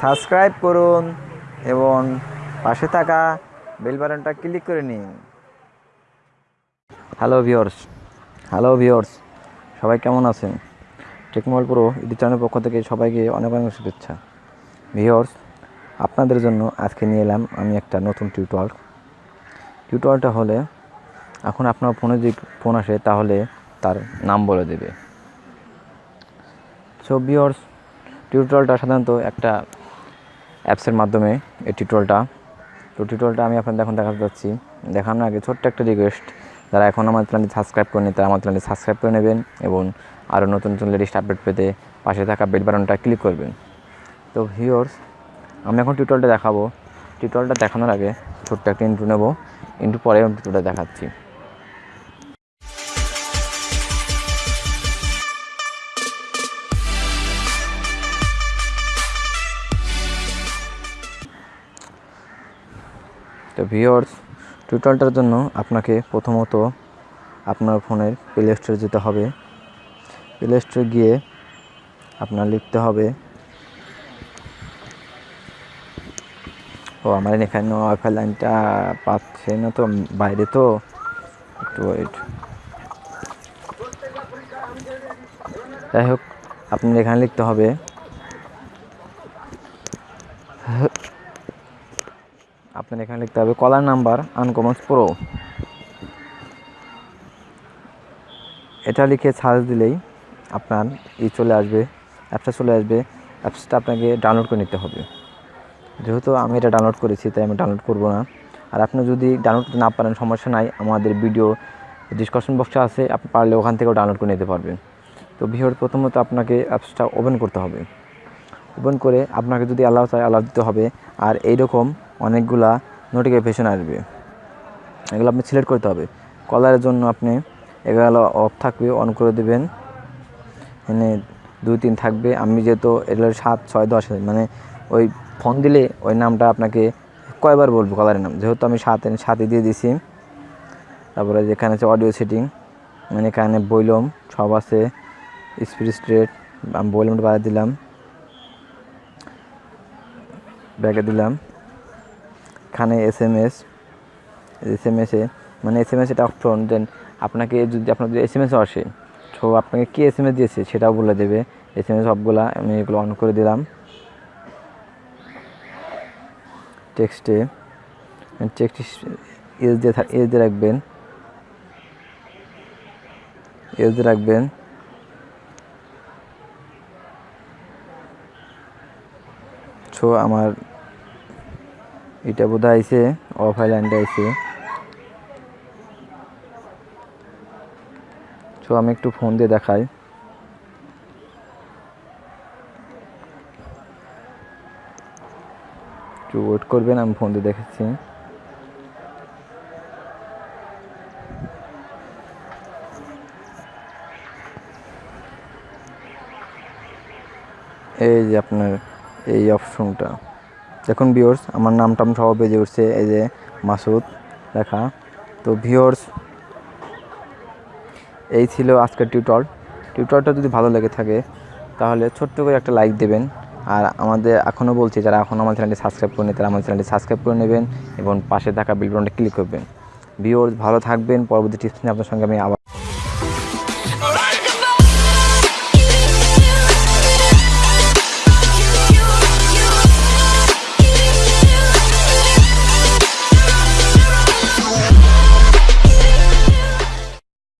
Subscribe করুন এবং পাশে থাকা বেল বাটনটা ক্লিক করে নিন। হ্যালো ভিওর্স হ্যালো ভিওর্স সবাই কেমন আছেন? টেকমোবাইল প্রো ইউটিউব চ্যানেলের পক্ষ থেকে সবাইকে অনেক অনেক শুভেচ্ছা। ভিওর্স আপনাদের জন্য আজকে নিয়ে এলাম আমি একটা নতুন টিউটোয়াল টিউটোয়ালটা হলে এখন আপনার ফোনে যদি ফোন আসে তাহলে তার নাম বলে দেবে। সো ভিওর্স টিউটোরিয়ালটা সাধারণত একটা অ্যাপসের মাধ্যমে এই টিউটোরিয়ালটা তো টিউটোরিয়ালটা আমি আপনাদের এখন দেখাতে যাচ্ছি। দেখানোর আগে ছোট্ট একটা রিকোয়েস্ট যারা এখন আমার চ্যানেলটি সাবস্ক্রাইব করেনি তারা আমার চ্যানেলটি সাবস্ক্রাইব করে নেবেন এবং আরও নতুন নতুন লেটেস্ট আপডেট পেতে পাশে থাকা বেল বাটনটা ক্লিক করবেন। তো ভিওর্স আমি এখন টিউটোরিয়ালটা দেখাবো। টিউটোরিয়ালটা দেখানোর আগে ছোট্ট একটা ইন্টু নেব। ইন্টু পরে আমি টিউটোরিয়ালটা দেখাচ্ছি। তো ভিওর্স টিউটোরিয়ালটার জন্য আপনাকে প্রথমত আপনার ফোনের প্লে স্টোরে যেতে হবে। প্লে স্টোরে গিয়ে আপনার লিখতে হবে, ও, আমার এখানে ওয়াইফাই লাইনটা পাচ্ছে না তো, বাইরে তো। একটু ওয়েট যাই হোক, আপনার এখানে লিখতে হবে আপনার এখানে লিখতে হবে কলার নাম্বার আনকমন প্রো। এটা লিখে সার্চ দিলেই আপনার ই চলে আসবে অ্যাপসটা চলে আসবে অ্যাপসটা আপনাকে ডাউনলোড করে নিতে হবে। যেহেতু আমি এটা ডাউনলোড করেছি, তাই আমি ডাউনলোড করব না। আর আপনি যদি ডাউনলোড করতে না পারেন, সমস্যা নাই, আমাদের ভিডিও ডিসকাশন বক্সে আছে, আপনি পারলে ওখান থেকেও ডাউনলোড করে নিতে পারবেন। তো ভিডিওর প্রথমত আপনাকে অ্যাপসটা ওপেন করতে হবে। ওপেন করে আপনাকে যদি অ্যালাউ চায় অ্যালাউ দিতে হবে। আর এইরকম অনেকগুলা নোটিফিকেশন আসবে। এগুলো আপনি সিলেক্ট করতে হবে। কলারের জন্য আপনি এগুলো অফ থাকবে অন করে দেবেন। এখানে দুই তিন থাকবে। আমি যেহেতু এগুলো সাত, ছয়, দশ মানে ওই ফোন দিলে ওই নামটা আপনাকে কয়বার বলব কলারের নাম? যেহেতু আমি সাত সাথে দিয়ে দিছি। তারপরে যেখানে আছে অডিও সেটিং মানে এখানে বইলম সব আছে। স্পিড স্ট্রেট আমি বইলমটা বাড়িয়ে দিলাম। ব্যাগে দিলাম। এখানে S M S S M এসে মানে এস এম এস এটা অপশন দেন আপনাকে যদি আপনার যদি এস এম এসও আসে, তো আপনাকে কী এস এম এস দিয়েছে সেটাও বলে দেবে। এস এম এস সবগুলা আমি এগুলো অন করে দিলাম। টেক্সটে টেক্সট এস দিয়ে থাক এস দিয়ে রাখবেন। এস দিয়ে রাখবেন। সো আমার এটা বোধ আইসে অফ আইল্যান্ডে আইসে সো আমি একটু ফোন দিয়ে দেখাই। একটু ওয়েট করবেন, আমি ফোন দিয়ে দেখেছি এই যে আপনার এই অপশনটা। দেখুন ভিওর্স আমার নাম টাম সব বেজে উঠছে এই যে মাসুদ লেখা। তো ভিওর্স এই ছিল আজকের টিউটর টিউটরটা যদি ভালো লেগে থাকে, তাহলে ছোট্ট করে একটা লাইক দেবেন। আর আমাদের এখনও বলছি, যারা এখন আমার চ্যানেলটি সাবস্ক্রাইব করেনি তারা আমার চ্যানেলটি সাবস্ক্রাইব করে নেবেন এবং পাশে থাকা বিলবনটা ক্লিক করবেন। ভিওর্স ভালো থাকবেন। পরবর্তী টিপস নিয়ে আপনার সঙ্গে আমি আবার